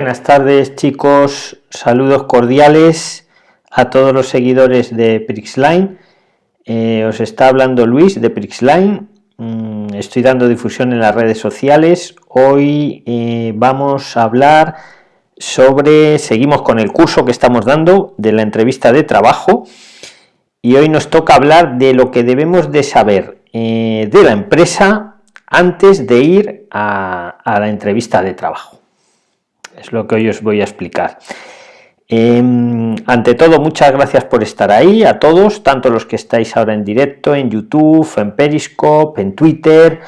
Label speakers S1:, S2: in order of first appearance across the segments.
S1: Buenas tardes chicos, saludos cordiales a todos los seguidores de Prixline. Eh, os está hablando Luis de Prixline. Mm, estoy dando difusión en las redes sociales. Hoy eh, vamos a hablar sobre, seguimos con el curso que estamos dando de la entrevista de trabajo y hoy nos toca hablar de lo que debemos de saber eh, de la empresa antes de ir a la entrevista de trabajo es lo que hoy os voy a explicar. Em, ante todo, muchas gracias por estar ahí, a todos, tanto los que estáis ahora en directo, en YouTube, en Periscope, en Twitter,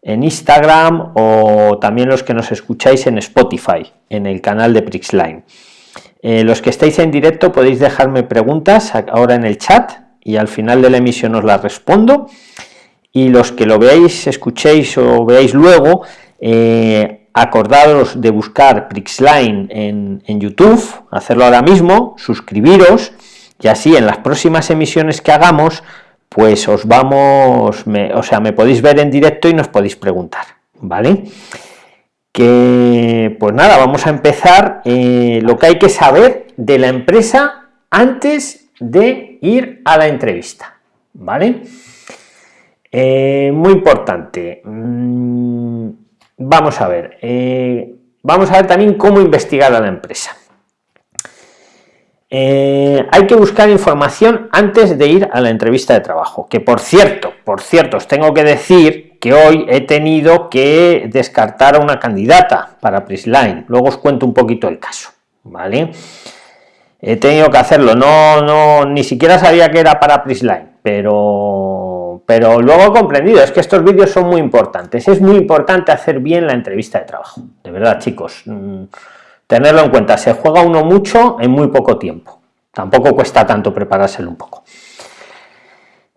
S1: en Instagram o también los que nos escucháis en Spotify, en el canal de Prixline. Eh, los que estáis en directo podéis dejarme preguntas ahora en el chat y al final de la emisión os las respondo. Y los que lo veáis, escuchéis o veáis luego, eh, acordaros de buscar Prixline en, en, YouTube, hacerlo ahora mismo, suscribiros y así en las próximas emisiones que hagamos, pues os vamos, o sea, me podéis ver en directo y nos podéis preguntar, ¿vale? Que, pues nada, vamos a empezar eh, lo que hay que saber de la empresa antes de ir a la entrevista, ¿vale? Eh, muy importante. Mm, vamos a ver, eh, vamos a ver también cómo investigar a la empresa. Eh, hay que buscar información antes de ir a la entrevista de trabajo, que por cierto, por cierto, os tengo que decir que hoy he tenido que descartar a una candidata para Prisline, luego os cuento un poquito el caso, ¿vale? He tenido que hacerlo, no, no, ni siquiera sabía que era para Prisline, pero pero luego he comprendido, es que estos vídeos son muy importantes, es muy importante hacer bien la entrevista de trabajo, de verdad chicos, mm, tenerlo en cuenta, se juega uno mucho en muy poco tiempo, tampoco cuesta tanto preparárselo un poco.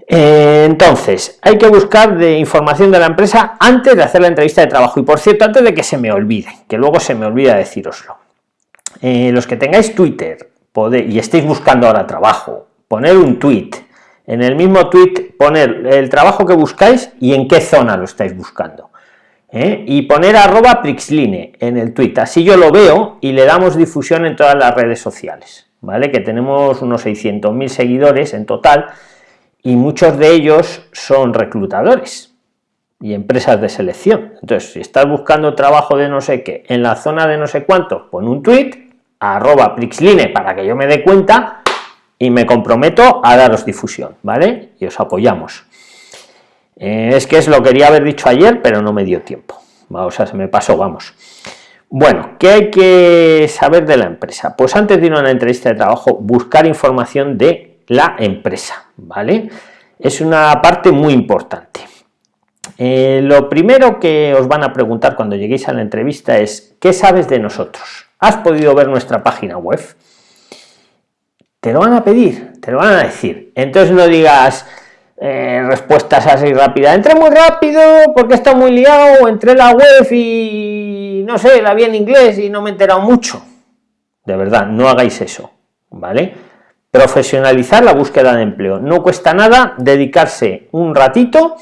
S1: Eh, entonces, hay que buscar de información de la empresa antes de hacer la entrevista de trabajo, y por cierto, antes de que se me olvide, que luego se me olvida deciroslo. Eh, los que tengáis Twitter y estéis buscando ahora trabajo, poner un tweet en el mismo tweet poner el trabajo que buscáis y en qué zona lo estáis buscando. ¿eh? Y poner arroba Prixline en el tweet, así yo lo veo y le damos difusión en todas las redes sociales, ¿vale? Que tenemos unos 600.000 seguidores en total y muchos de ellos son reclutadores y empresas de selección. Entonces, si estás buscando trabajo de no sé qué en la zona de no sé cuánto, pon un tweet arroba Prixline para que yo me dé cuenta y me comprometo a daros difusión, ¿vale? Y os apoyamos. Eh, es que es lo quería haber dicho ayer, pero no me dio tiempo. O sea, se me pasó, vamos. Bueno, ¿qué hay que saber de la empresa? Pues antes de ir a una entrevista de trabajo, buscar información de la empresa, ¿vale? Es una parte muy importante. Eh, lo primero que os van a preguntar cuando lleguéis a la entrevista es ¿qué sabes de nosotros? ¿Has podido ver nuestra página web? Te lo van a pedir, te lo van a decir. Entonces no digas eh, respuestas así rápidas. Entré muy rápido porque está muy liado, entré en la web y no sé, la vi en inglés y no me he enterado mucho. De verdad, no hagáis eso, ¿vale? Profesionalizar la búsqueda de empleo. No cuesta nada dedicarse un ratito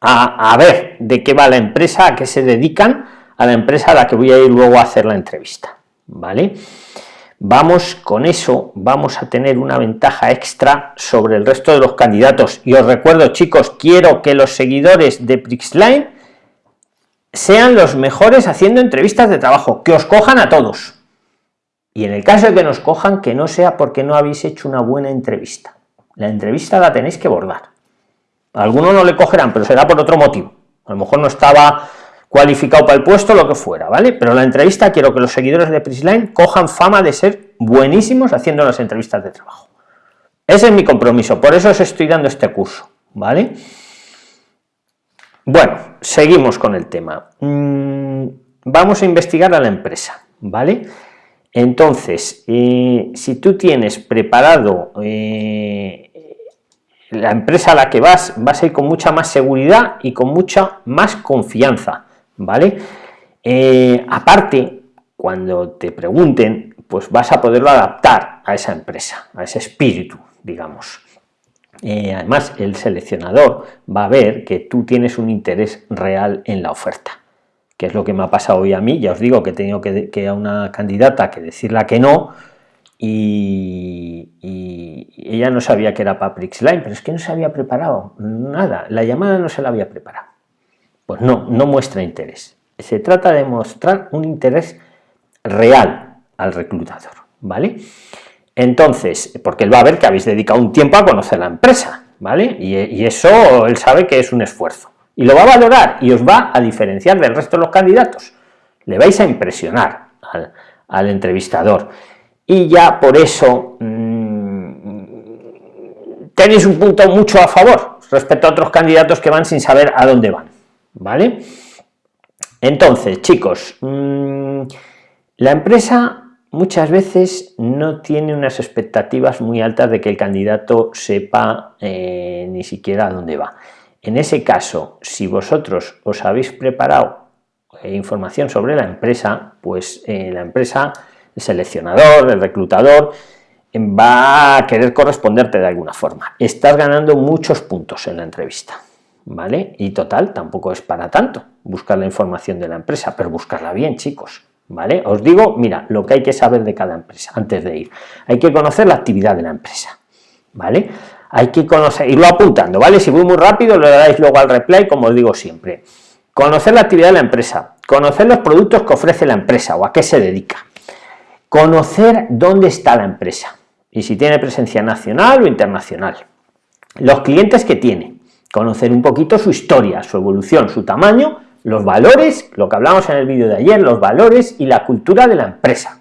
S1: a, a ver de qué va la empresa, a qué se dedican a la empresa a la que voy a ir luego a hacer la entrevista, ¿vale? Vamos con eso, vamos a tener una ventaja extra sobre el resto de los candidatos. Y os recuerdo, chicos, quiero que los seguidores de Prixline sean los mejores haciendo entrevistas de trabajo, que os cojan a todos. Y en el caso de que nos cojan, que no sea porque no habéis hecho una buena entrevista. La entrevista la tenéis que bordar. algunos no le cogerán, pero será por otro motivo. A lo mejor no estaba cualificado para el puesto, lo que fuera, ¿vale? Pero la entrevista quiero que los seguidores de Prisline cojan fama de ser buenísimos haciendo las entrevistas de trabajo. Ese es mi compromiso, por eso os estoy dando este curso, ¿vale? Bueno, seguimos con el tema. Mm, vamos a investigar a la empresa, ¿vale? Entonces, eh, si tú tienes preparado eh, la empresa a la que vas, vas a ir con mucha más seguridad y con mucha más confianza ¿vale? Eh, aparte, cuando te pregunten, pues vas a poderlo adaptar a esa empresa, a ese espíritu, digamos. Eh, además, el seleccionador va a ver que tú tienes un interés real en la oferta. que es lo que me ha pasado hoy a mí, ya os digo que he tenido que, que a una candidata que decirla que no, y, ella no sabía que era Paprix Line, pero es que no se había preparado nada, la llamada no se la había preparado. Pues no, no muestra interés. Se trata de mostrar un interés real al reclutador, ¿vale? Entonces, porque él va a ver que habéis dedicado un tiempo a conocer la empresa, ¿vale? Y, eso él sabe que es un esfuerzo. Y lo va a valorar y os va a diferenciar del resto de los candidatos. Le vais a impresionar al entrevistador y ya por eso mm, tenéis un punto mucho a favor respecto a otros candidatos que van sin saber a dónde van, ¿vale? Entonces, chicos, mm, la empresa muchas veces no tiene unas expectativas muy altas de que el candidato sepa eh, ni siquiera a dónde va. En ese caso, si vosotros os habéis preparado eh, información sobre la empresa, pues eh, la empresa el seleccionador, el reclutador, va a querer corresponderte de alguna forma. Estás ganando muchos puntos en la entrevista, ¿vale? Y total, tampoco es para tanto buscar la información de la empresa, pero buscarla bien, chicos, ¿vale? Os digo, mira, lo que hay que saber de cada empresa antes de ir. Hay que conocer la actividad de la empresa, ¿vale? Hay que conocer, irlo apuntando, ¿vale? Si voy muy rápido, le dais luego al replay, como os digo siempre. Conocer la actividad de la empresa, conocer los productos que ofrece la empresa o a qué se dedica, Conocer dónde está la empresa y si tiene presencia nacional o internacional. Los clientes que tiene, conocer un poquito su historia, su evolución, su tamaño, los valores, lo que hablamos en el vídeo de ayer, los valores y la cultura de la empresa.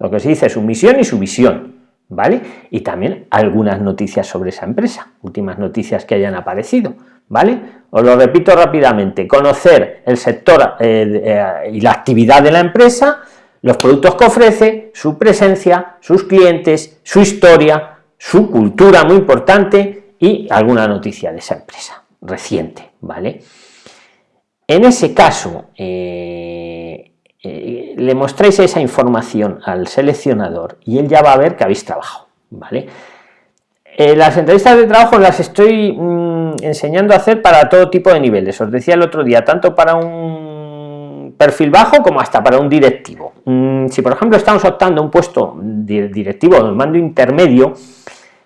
S1: Lo que se dice su misión y su visión, ¿vale? Y también algunas noticias sobre esa empresa, últimas noticias que hayan aparecido, ¿vale? Os lo repito rápidamente, conocer el sector eh, eh, y la actividad de la empresa, los productos que ofrece, su presencia, sus clientes, su historia, su cultura muy importante y alguna noticia de esa empresa reciente, ¿vale? En ese caso, eh, eh, le mostráis esa información al seleccionador y él ya va a ver que habéis trabajado, ¿vale? Eh, las entrevistas de trabajo las estoy mm, enseñando a hacer para todo tipo de niveles, os decía el otro día, tanto para un perfil bajo como hasta para un directivo. Mm, si por ejemplo estamos optando un puesto directivo o mando intermedio,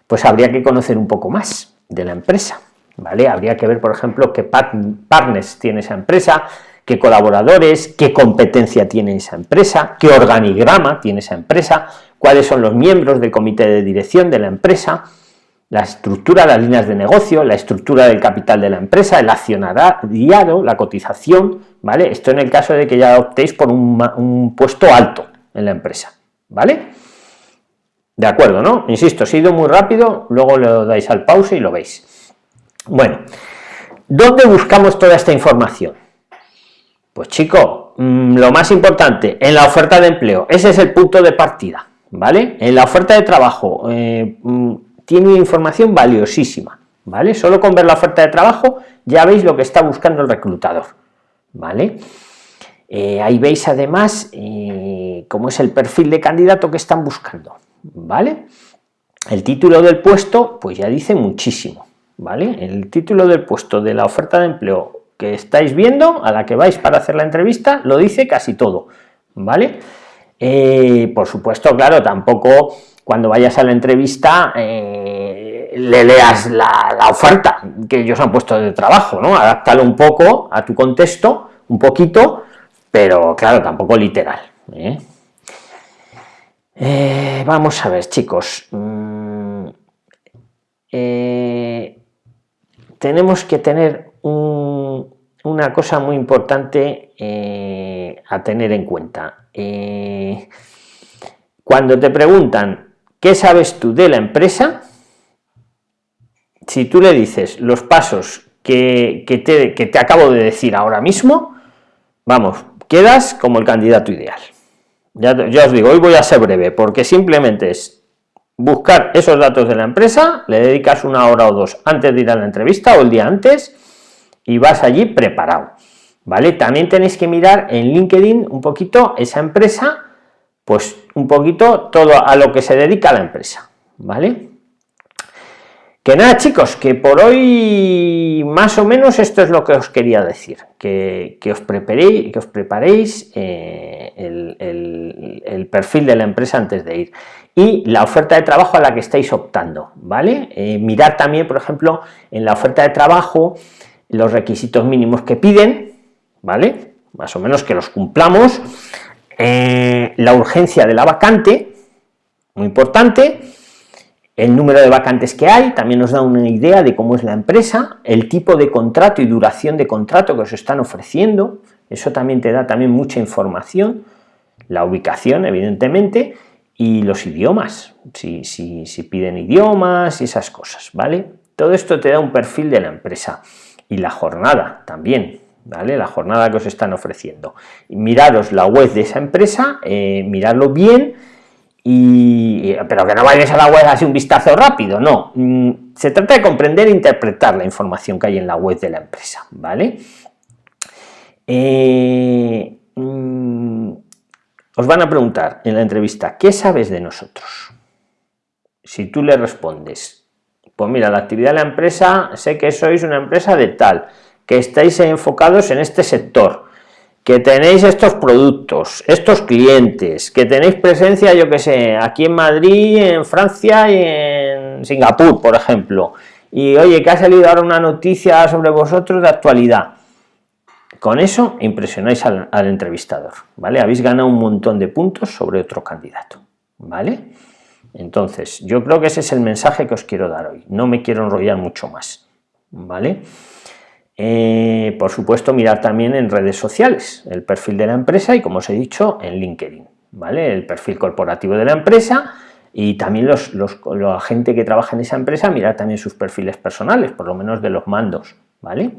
S1: pues habría que conocer un poco más de la empresa, ¿vale? Habría que ver, por ejemplo, qué partners tiene esa empresa, qué colaboradores, qué competencia tiene esa empresa, qué organigrama tiene esa empresa, cuáles son los miembros del comité de dirección de la empresa, la estructura, las líneas de negocio, la estructura del capital de la empresa, el accionariado, la cotización, ¿vale? Esto en el caso de que ya optéis por un, puesto alto en la empresa, ¿vale? De acuerdo, ¿no? Insisto, si he ido muy rápido, luego le dais al pause y lo veis. Bueno, ¿dónde buscamos toda esta información? Pues chico, mm, lo más importante, en la oferta de empleo, ese es el punto de partida, ¿vale? En la oferta de trabajo, eh, mm, tiene información valiosísima, ¿vale? Solo con ver la oferta de trabajo ya veis lo que está buscando el reclutador, ¿vale? Eh, ahí veis además eh, cómo es el perfil de candidato que están buscando, ¿vale? El título del puesto, pues ya dice muchísimo, ¿vale? El título del puesto de la oferta de empleo que estáis viendo, a la que vais para hacer la entrevista, lo dice casi todo, ¿vale? Eh, por supuesto, claro, tampoco cuando vayas a la entrevista eh, le leas la, oferta que ellos han puesto de trabajo, ¿no? Adáptalo un poco a tu contexto, un poquito, pero claro, tampoco literal. ¿eh? Eh, vamos a ver, chicos. Mm, tenemos que tener una cosa muy importante a tener en cuenta. cuando te preguntan ¿Qué sabes tú de la empresa? Si tú le dices los pasos que, te, acabo de decir ahora mismo, vamos, quedas como el candidato ideal. Ya, os digo, hoy voy a ser breve, porque simplemente es buscar esos datos de la empresa, le dedicas una hora o dos antes de ir a la entrevista o el día antes y vas allí preparado. ¿Vale? También tenéis que mirar en LinkedIn un poquito esa empresa pues un poquito todo a lo que se dedica la empresa, ¿vale? Que nada chicos que por hoy más o menos esto es lo que os quería decir que, os preparéis que os preparéis eh, el, perfil de la empresa antes de ir y la oferta de trabajo a la que estáis optando vale eh, mirar también por ejemplo en la oferta de trabajo los requisitos mínimos que piden vale más o menos que los cumplamos. Eh, la urgencia de la vacante muy importante el número de vacantes que hay también nos da una idea de cómo es la empresa, el tipo de contrato y duración de contrato que os están ofreciendo, eso también te da también mucha información, la ubicación evidentemente, y los idiomas, si, si, si piden idiomas y esas cosas, ¿vale? Todo esto te da un perfil de la empresa y la jornada también, ¿vale? La jornada que os están ofreciendo. Miraros la web de esa empresa, eh, miradlo bien, y, pero que no vayáis a la web así un vistazo rápido, no. Mm, se trata de comprender e interpretar la información que hay en la web de la empresa, ¿vale? Eh, mm, os van a preguntar en la entrevista, ¿qué sabes de nosotros? Si tú le respondes, pues mira, la actividad de la empresa, sé que sois una empresa de tal, que estáis enfocados en este sector, que tenéis estos productos, estos clientes, que tenéis presencia, yo que sé, aquí en Madrid, en Francia y en Singapur, por ejemplo, y oye, que ha salido ahora una noticia sobre vosotros de actualidad. Con eso impresionáis al, al entrevistador, ¿vale? Habéis ganado un montón de puntos sobre otro candidato, ¿vale? Entonces, yo creo que ese es el mensaje que os quiero dar hoy. No me quiero enrollar mucho más, ¿vale? Eh, por supuesto, mirar también en redes sociales el perfil de la empresa y, como os he dicho, en LinkedIn, ¿vale? El perfil corporativo de la empresa y también los, los, la gente que trabaja en esa empresa, mirar también sus perfiles personales, por lo menos de los mandos, ¿vale?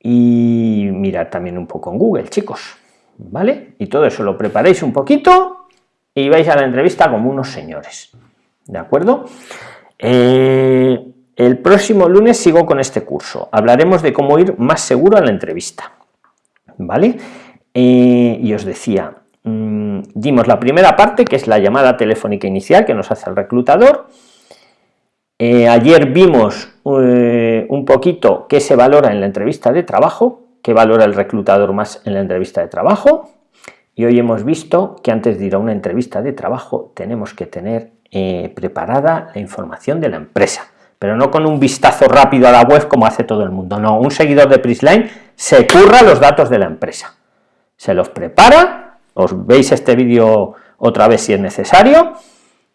S1: Y mirar también un poco en Google, chicos, ¿vale? Y todo eso lo preparéis un poquito y vais a la entrevista como unos señores, ¿de acuerdo? Eh, el próximo lunes sigo con este curso. Hablaremos de cómo ir más seguro a la entrevista. ¿Vale? Eh, y os decía, mm, dimos la primera parte, que es la llamada telefónica inicial que nos hace el reclutador. Eh, ayer vimos eh, un poquito qué se valora en la entrevista de trabajo, qué valora el reclutador más en la entrevista de trabajo. Y hoy hemos visto que antes de ir a una entrevista de trabajo tenemos que tener preparada la información de la empresa pero no con un vistazo rápido a la web como hace todo el mundo, no, un seguidor de Prisline se curra los datos de la empresa, se los prepara, os veis este vídeo otra vez si es necesario,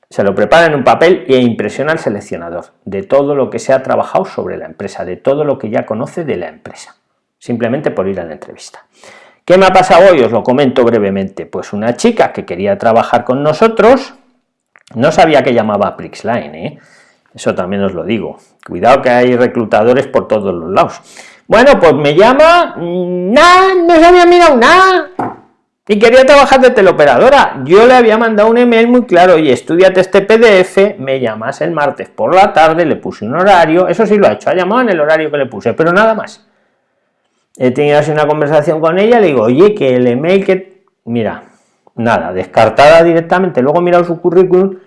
S1: se lo prepara en un papel e impresiona al seleccionador de todo lo que se ha trabajado sobre la empresa, de todo lo que ya conoce de la empresa, simplemente por ir a la entrevista. ¿Qué me ha pasado hoy? Os lo comento brevemente. Pues una chica que quería trabajar con nosotros, no sabía que llamaba Prixline, ¿eh? Eso también os lo digo. Cuidado que hay reclutadores por todos los lados. Bueno, pues me llama, mm, nada, no se había mirado nada. Y quería trabajar de teleoperadora. Yo le había mandado un email muy claro, y estudiate este PDF, me llamas el martes por la tarde, le puse un horario, eso sí lo ha hecho, ha llamado en el horario que le puse, pero nada más. He tenido así una conversación con ella, le digo, oye, que el email que... Mira, nada, descartada directamente, luego he mirado su currículum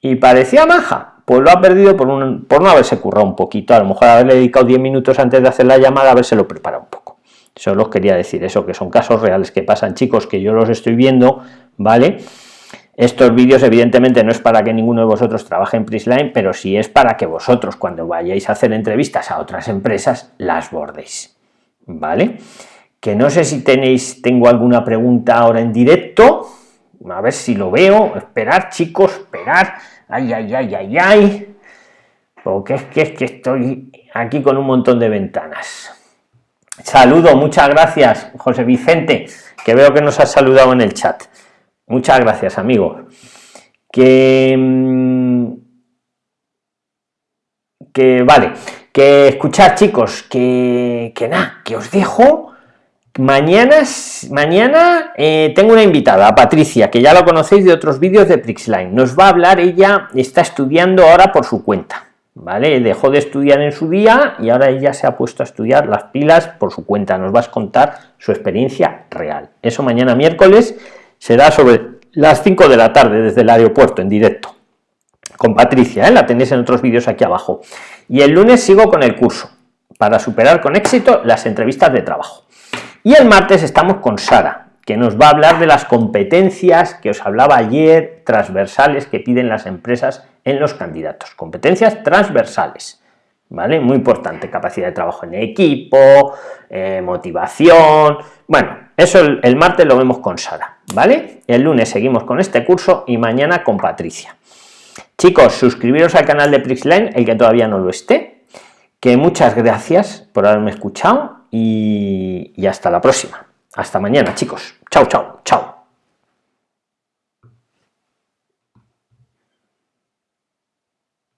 S1: y parecía maja, pues lo ha perdido por, no haberse currado un poquito, a lo mejor haberle dedicado 10 minutos antes de hacer la llamada, haberse lo preparado un poco. Eso os quería decir, eso que son casos reales que pasan, chicos, que yo los estoy viendo, ¿vale? Estos vídeos evidentemente no es para que ninguno de vosotros trabaje en Prisline, pero sí es para que vosotros cuando vayáis a hacer entrevistas a otras empresas las bordéis, ¿vale? Que no sé si tenéis, tengo alguna pregunta ahora en directo, a ver si lo veo, esperar chicos, esperar, ay, ay, ay, ay, ay, porque es que es que estoy aquí con un montón de ventanas. Saludo, muchas gracias, José Vicente, que veo que nos has saludado en el chat. Muchas gracias, amigo. Que, mm, que vale, que escuchar, chicos, que, que nada, que os dejo Mañana, mañana eh, tengo una invitada, Patricia, que ya la conocéis de otros vídeos de Prixline. Nos va a hablar, ella está estudiando ahora por su cuenta, ¿vale? Dejó de estudiar en su día y ahora ella se ha puesto a estudiar las pilas por su cuenta. Nos va a contar su experiencia real. Eso mañana miércoles será sobre las 5 de la tarde desde el aeropuerto en directo. con Patricia, ¿eh? la tenéis en otros vídeos aquí abajo. Y el lunes sigo con el curso para superar con éxito las entrevistas de trabajo. Y el martes estamos con Sara, que nos va a hablar de las competencias que os hablaba ayer, transversales que piden las empresas en los candidatos. Competencias transversales. ¿Vale? Muy importante, capacidad de trabajo en equipo, eh, motivación, bueno, eso el, martes lo vemos con Sara, ¿vale? El lunes seguimos con este curso y mañana con Patricia. Chicos, suscribiros al canal de Prixline, el que todavía no lo esté. Que muchas gracias por haberme escuchado y, hasta la próxima. Hasta mañana, chicos. Chao, chao, chao.